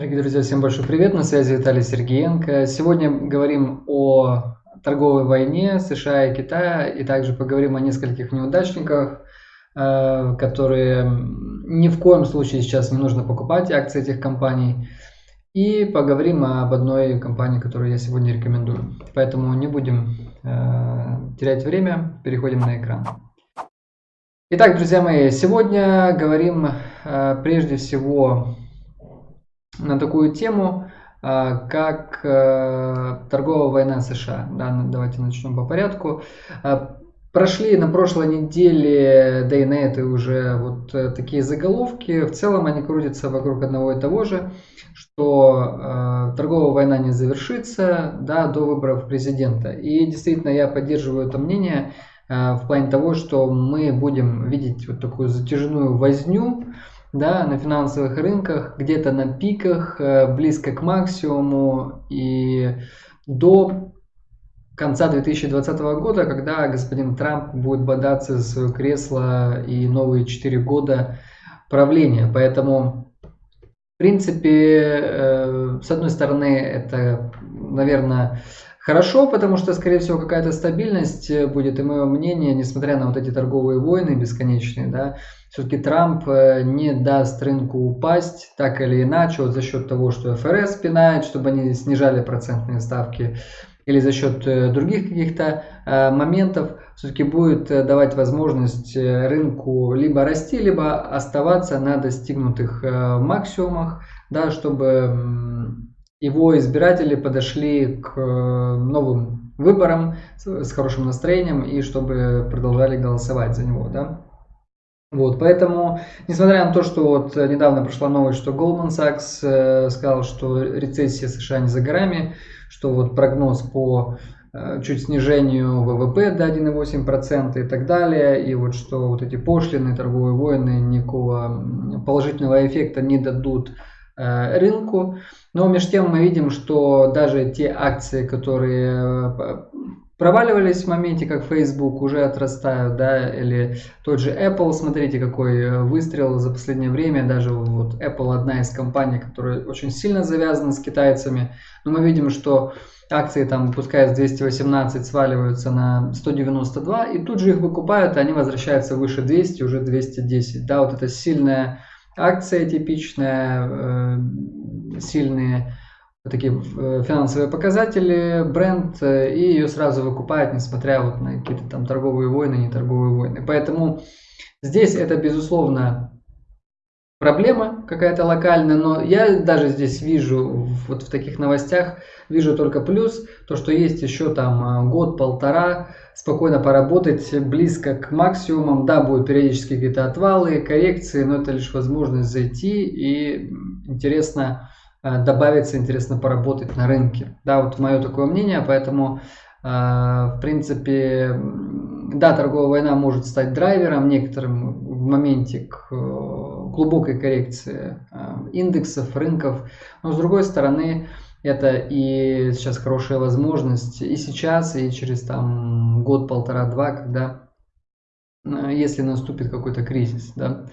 Дорогие друзья, всем большой привет, на связи Виталий Сергеенко. Сегодня говорим о торговой войне США и Китая, и также поговорим о нескольких неудачниках, э, которые ни в коем случае сейчас не нужно покупать акции этих компаний. И поговорим об одной компании, которую я сегодня рекомендую. Поэтому не будем э, терять время, переходим на экран. Итак, друзья мои, сегодня говорим э, прежде всего на такую тему, а, как э, торговая война США. Да, ну, давайте начнем по порядку. А, прошли на прошлой неделе, да и на этой уже вот э, такие заголовки. В целом они крутятся вокруг одного и того же, что э, торговая война не завершится да, до выборов президента. И действительно я поддерживаю это мнение э, в плане того, что мы будем видеть вот такую затяжную возню да, на финансовых рынках, где-то на пиках, э, близко к максимуму и до конца 2020 года, когда господин Трамп будет бодаться за свое кресло и новые 4 года правления. Поэтому, в принципе, э, с одной стороны, это, наверное, Хорошо, потому что, скорее всего, какая-то стабильность э, будет, и мое мнение, несмотря на вот эти торговые войны бесконечные, да, все-таки Трамп э, не даст рынку упасть так или иначе, вот за счет того, что ФРС пинает, чтобы они снижали процентные ставки, или за счет э, других каких-то моментов, все-таки будет давать возможность рынку либо расти, либо оставаться на достигнутых максимумах, да, чтобы его избиратели подошли к э, новым выборам с хорошим настроением и чтобы продолжали голосовать за него, да. Вот, поэтому, несмотря на то, что вот недавно прошла новость, что Goldman Sachs э, сказал, что рецессия США не за горами, что вот прогноз по э, чуть снижению ВВП до 1,8% и так далее, и вот что вот эти пошлины, торговые войны никакого положительного эффекта не дадут рынку. Но между тем мы видим, что даже те акции, которые э, проваливались в моменте, как Facebook, уже отрастают, да, или тот же Apple, смотрите, какой э, выстрел за последнее время, даже вот Apple одна из компаний, которая очень сильно завязана с китайцами, но мы видим, что акции там, пускай с 218 сваливаются на 192, и тут же их выкупают, и они возвращаются выше 200, уже 210, да, вот это сильная акция типичная, э, сильные такие э, финансовые показатели, бренд, э, и ее сразу выкупают, несмотря вот на какие-то там торговые войны, не торговые войны. Поэтому здесь это, безусловно, проблема какая-то локальная, но я даже здесь вижу, вот в таких новостях, вижу только плюс, то, что есть еще там год-полтора, спокойно поработать близко к максимумам. Да, будут периодически какие-то отвалы, коррекции, но это лишь возможность зайти и интересно э, добавиться, интересно поработать на рынке. Да, вот мое такое мнение, поэтому в принципе, да, торговая война может стать драйвером некоторым в моменте к э, глубокой коррекции индексов, рынков, но с другой стороны, это и сейчас хорошая возможность и сейчас, и через там год, полтора, два, когда, э, если наступит какой-то кризис, да.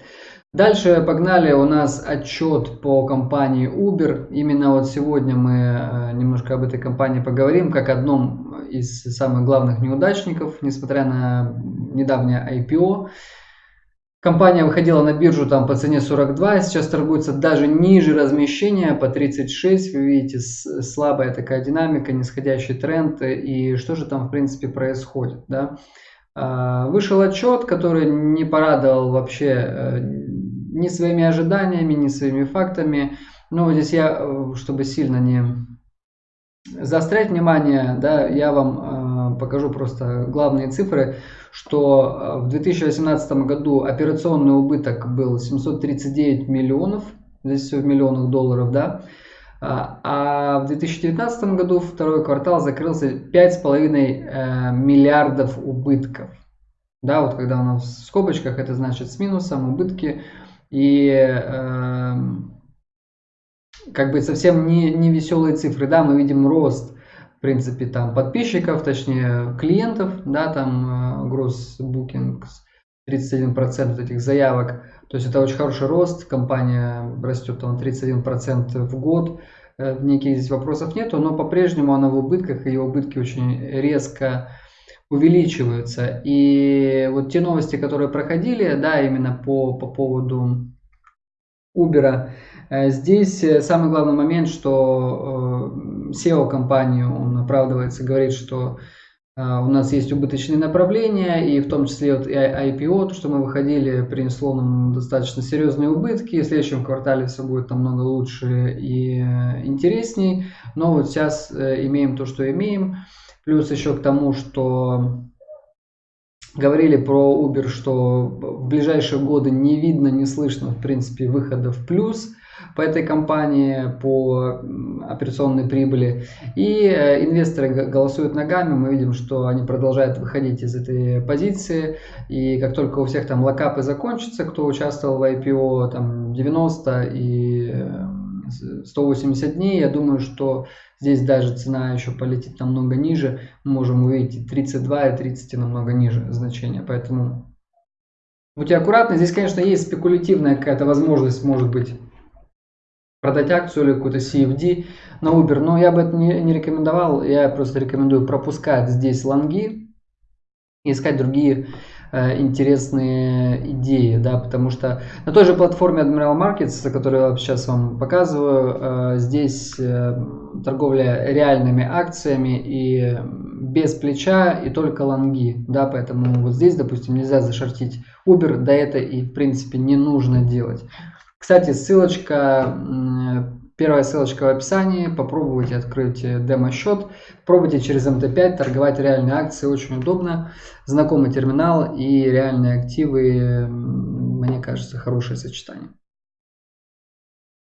Дальше погнали у нас отчет по компании Uber. Именно вот сегодня мы э, немножко об этой компании поговорим, как одном из самых главных неудачников, несмотря на недавнее IPO. Компания выходила на биржу там по цене 42, сейчас торгуется даже ниже размещения по 36. Вы видите, слабая такая динамика, нисходящий тренд. И что же там в принципе происходит? Да? А, вышел отчет, который не порадовал вообще э, ни своими ожиданиями, ни своими фактами. Но здесь я, э, чтобы сильно не заострять внимание, да, я вам э, покажу просто главные цифры, что э, в 2018 году операционный убыток был 739 миллионов, здесь все в миллионах долларов, да, а, а в 2019 году второй квартал закрылся 5,5 э, миллиардов убытков. Да, вот когда у нас в скобочках, это значит с минусом убытки. И э, как бы совсем не, не веселые цифры. Да, мы видим рост, в принципе, там подписчиков, точнее клиентов, да, там э, gross bookings 31% этих заявок. То есть это очень хороший рост, компания растет там 31% в год. Э, никаких здесь вопросов нету, но по-прежнему она в убытках, и ее убытки очень резко увеличиваются. И вот те новости, которые проходили, да, именно по, по поводу Uber, э, здесь э, самый главный момент, что SEO компании, он оправдывается, говорит, что у нас есть убыточные направления, и в том числе вот IPO, то, что мы выходили, принесло нам достаточно серьезные убытки. В следующем квартале все будет намного лучше и интересней. Но вот сейчас имеем то, что имеем. Плюс еще к тому, что говорили про Uber, что в ближайшие годы не видно, не слышно, в принципе, выхода в плюс по этой компании, по операционной прибыли. И э, инвесторы голосуют ногами, мы видим, что они продолжают выходить из этой позиции. И как только у всех там локапы закончатся, кто участвовал в IPO, там 90 и 180 дней, я думаю, что здесь даже цена еще полетит намного ниже. Мы можем увидеть 32 и 30 и намного ниже значения. Поэтому будьте аккуратны. Здесь, конечно, есть спекулятивная какая-то возможность, может быть, продать акцию или какую-то CFD на Uber. Но я бы это не, не рекомендовал. Я просто рекомендую пропускать здесь лонги и искать другие интересные идеи, да, потому что на той же платформе Admiral Markets, которую я сейчас вам показываю, э, здесь э, торговля реальными акциями и без плеча и только лонги, да, поэтому вот здесь, допустим, нельзя зашортить Uber, да это и в принципе не нужно делать. Кстати, ссылочка Первая ссылочка в описании. Попробуйте открыть демо-счет. Пробуйте через МТ5 торговать реальные акции. Очень удобно. Знакомый терминал и реальные активы. Мне кажется, хорошее сочетание.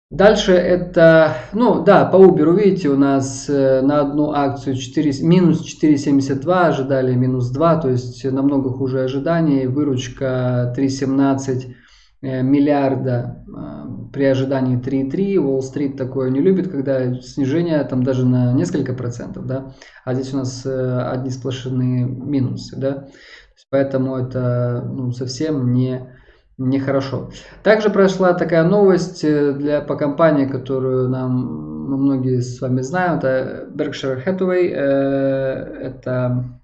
Дальше это, ну да, по Uber, видите, у нас э, на одну акцию 4, минус 4,72, ожидали минус 2, то есть намного хуже ожиданий. Выручка 3,17 Э, миллиарда э, при ожидании 3,3. Уолл-стрит такое не любит, когда снижение там даже на несколько процентов, да, а здесь у нас э, одни сплошные минусы, да, поэтому это ну, совсем не нехорошо. Также прошла такая новость для, по компании, которую нам ну, многие с вами знают, это Berkshire Hathaway, это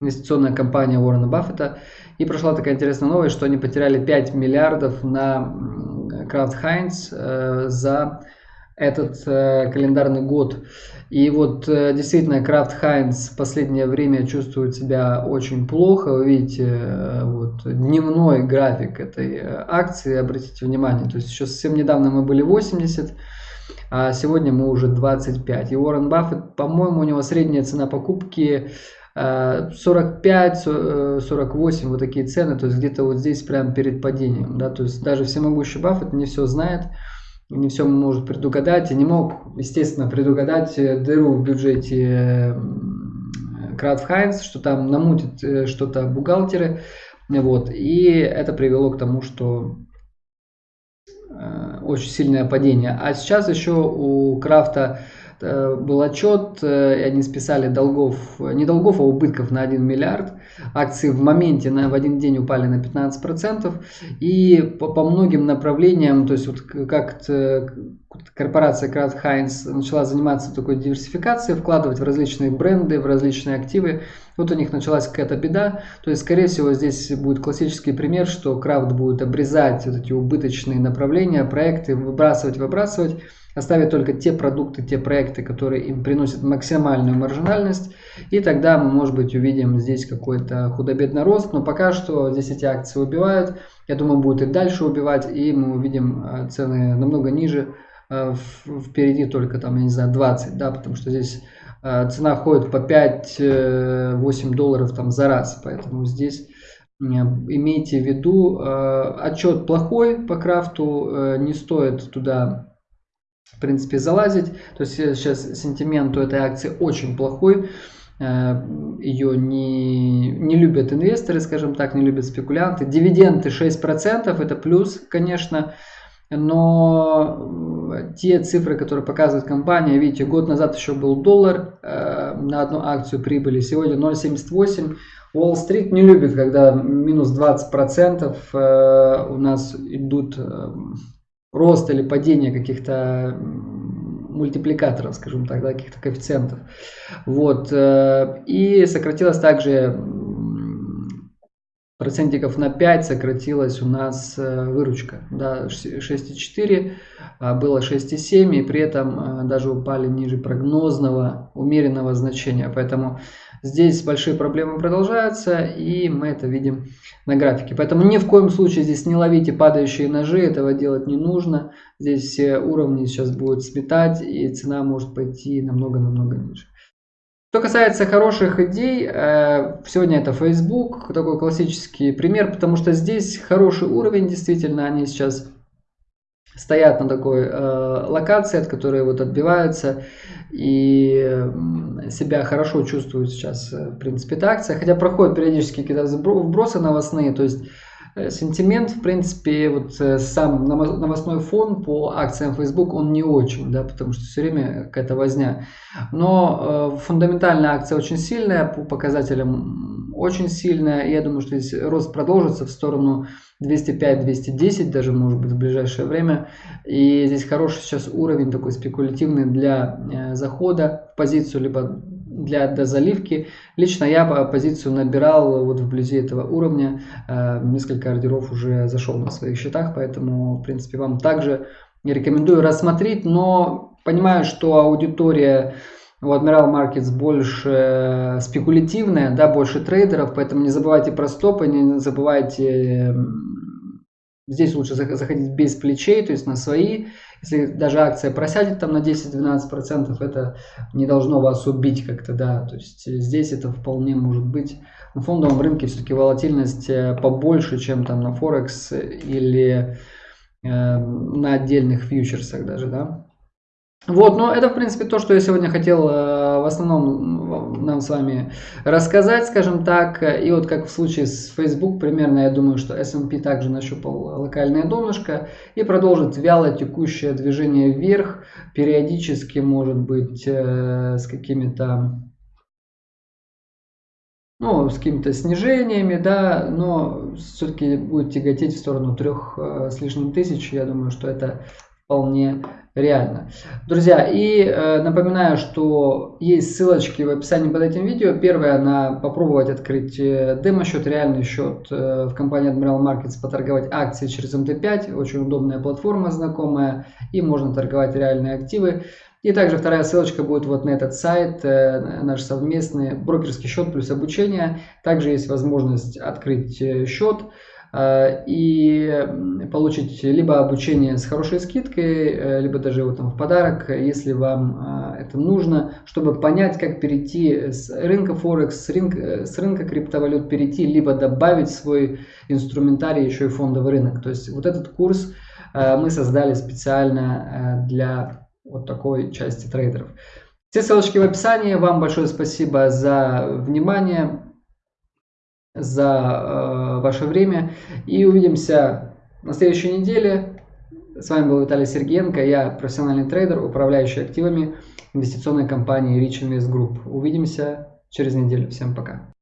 инвестиционная компания Уоррена Баффета. И прошла такая интересная новость, что они потеряли 5 миллиардов на Крафт Хайнс э, за этот э, календарный год. И вот э, действительно Крафт Хайнс в последнее время чувствует себя очень плохо. Вы видите вот, дневной график этой акции, обратите внимание. То есть еще совсем недавно мы были 80, а сегодня мы уже 25. И Уоррен Баффет, по-моему, у него средняя цена покупки 45, э, 48 э, вот такие цены, то есть где-то вот здесь прямо перед падением, да, то есть даже всемогущий Баффет не все знает, не все может предугадать, и не мог, естественно, предугадать э, дыру в бюджете Кратф Хайнс, что там намутит что-то бухгалтеры, вот, и это привело к тому, что очень сильное падение. А сейчас еще у Крафта Э, был отчет, э, и они списали долгов, не долгов, а убытков на 1 миллиард. Акции в моменте на, в один день упали на 15%. И по, по многим направлениям, то есть вот как корпорация Крат Хайнс начала заниматься такой диверсификацией, вкладывать в различные бренды, в различные активы. Вот у них началась какая-то беда. То есть, скорее всего, здесь будет классический пример, что Крафт будет обрезать вот эти убыточные направления, проекты, выбрасывать, выбрасывать оставить только те продукты, те проекты, которые им приносят максимальную маржинальность, и тогда мы, может быть, увидим здесь какой-то худо-бедный рост, но пока что здесь эти акции убивают, я думаю, будут и дальше убивать, и мы увидим э, цены намного ниже, э, впереди только там, я не знаю, 20, да, потому что здесь э, цена ходит по 5-8 долларов там за раз, поэтому здесь имейте в виду, отчет плохой по крафту, не стоит туда в принципе, залазить. То есть сейчас сентимент у этой акции очень плохой. Э, Ее не, не любят инвесторы, скажем так, не любят спекулянты. Дивиденды 6%, это плюс, конечно. Но те цифры, которые показывает компания, видите, год назад еще был доллар э, на одну акцию прибыли, сегодня 0,78. Уолл-стрит не любит, когда минус 20% э, у нас идут э, рост или падение каких-то мультипликаторов, скажем так, да, каких-то коэффициентов. Вот. Э, и сократилось также процентиков на 5 сократилась у нас э, выручка. Да, 6,4 а было 6,7 и при этом э, даже упали ниже прогнозного умеренного значения. Поэтому здесь большие проблемы продолжаются и мы это видим на графике. Поэтому ни в коем случае здесь не ловите падающие ножи, этого делать не нужно. Здесь все уровни сейчас будут сметать и цена может пойти намного-намного ниже. Что касается хороших идей, э, сегодня это Facebook, такой классический пример, потому что здесь хороший уровень, действительно, они сейчас стоят на такой э, локации, от которой вот отбиваются и себя хорошо чувствуют сейчас, э, в принципе, эта акция, хотя проходят периодически какие-то вбросы новостные, то есть Э, сентимент, в принципе, вот э, сам новостной фон по акциям Facebook, он не очень, да, потому что все время какая-то возня. Но э, фундаментальная акция очень сильная, по показателям очень сильная. Я думаю, что здесь рост продолжится в сторону 205-210 даже, может быть, в ближайшее время. И здесь хороший сейчас уровень такой спекулятивный для э, захода в позицию, либо для дозаливки. Лично я позицию набирал вот вблизи этого уровня. Э, несколько ордеров уже зашел на своих счетах, поэтому, в принципе, вам также рекомендую рассмотреть, но понимаю, что аудитория у Admiral Markets больше спекулятивная, да, больше трейдеров, поэтому не забывайте про стопы, не забывайте Здесь лучше заходить без плечей, то есть на свои. Если даже акция просядет там на 10-12%, это не должно вас убить как-то, да. То есть здесь это вполне может быть. На фондовом рынке все-таки волатильность э, побольше, чем там на Форекс или э, на отдельных фьючерсах даже, да. Вот, но это, в принципе, то, что я сегодня хотел э, в основном нам с вами рассказать, скажем так. И вот как в случае с Facebook, примерно, я думаю, что S&P также нащупал локальное донышко и продолжит вяло текущее движение вверх, периодически, может быть, э, с какими-то ну, с какими-то снижениями, да, но все-таки будет тяготеть в сторону трех э, с лишним тысяч. Я думаю, что это вполне реально. Друзья, и э, напоминаю, что есть ссылочки в описании под этим видео. Первое на попробовать открыть э, демо-счет, реальный счет э, в компании Admiral Markets, поторговать акции через MT5. Очень удобная платформа, знакомая, и можно торговать реальные активы. И также вторая ссылочка будет вот на этот сайт, э, наш совместный брокерский счет плюс обучение. Также есть возможность открыть э, счет. Э, и получить либо обучение с хорошей скидкой, э, либо даже его там в подарок, если вам э, это нужно, чтобы понять, как перейти с рынка Форекс, с рынка, с рынка криптовалют перейти, либо добавить свой инструментарий еще и фондовый рынок. То есть вот этот курс мы создали специально для вот такой части трейдеров. Все ссылочки в описании. Вам большое спасибо за внимание за ваше время. И увидимся на следующей неделе. С вами был Виталий Сергеенко, я профессиональный трейдер, управляющий активами инвестиционной компании Rich Invest Group. Увидимся через неделю. Всем пока.